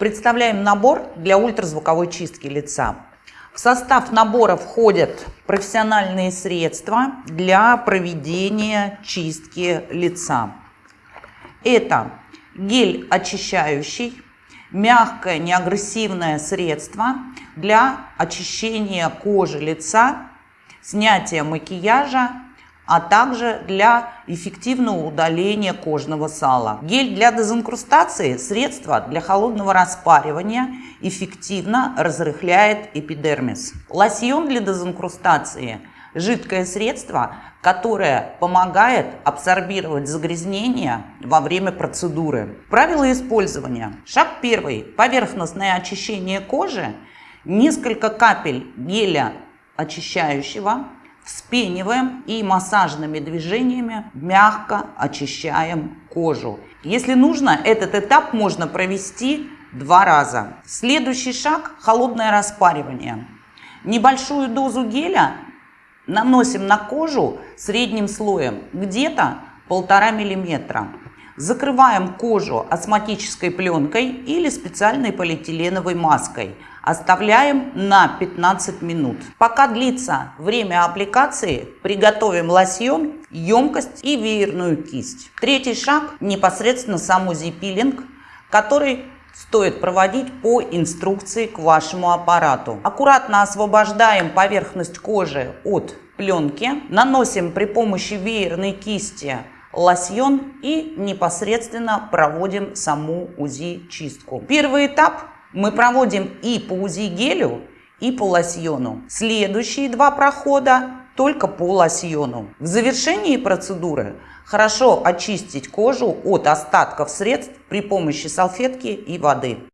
Представляем набор для ультразвуковой чистки лица. В состав набора входят профессиональные средства для проведения чистки лица. Это гель очищающий, мягкое неагрессивное средство для очищения кожи лица, снятия макияжа а также для эффективного удаления кожного сала. Гель для дезинкрустации – средство для холодного распаривания, эффективно разрыхляет эпидермис. Лосьон для дезинкрустации – жидкое средство, которое помогает абсорбировать загрязнения во время процедуры. Правила использования. Шаг первый. Поверхностное очищение кожи. Несколько капель геля очищающего Вспениваем и массажными движениями мягко очищаем кожу. Если нужно, этот этап можно провести два раза. Следующий шаг – холодное распаривание. Небольшую дозу геля наносим на кожу средним слоем, где-то полтора миллиметра. Закрываем кожу астматической пленкой или специальной полиэтиленовой маской – Оставляем на 15 минут. Пока длится время аппликации, приготовим лосьон, емкость и веерную кисть. Третий шаг непосредственно сам УЗИ-пилинг, который стоит проводить по инструкции к вашему аппарату. Аккуратно освобождаем поверхность кожи от пленки, наносим при помощи веерной кисти лосьон и непосредственно проводим саму УЗИ-чистку. Первый этап мы проводим и по УЗИ гелю, и по лосьону. Следующие два прохода только по лосьону. В завершении процедуры хорошо очистить кожу от остатков средств при помощи салфетки и воды.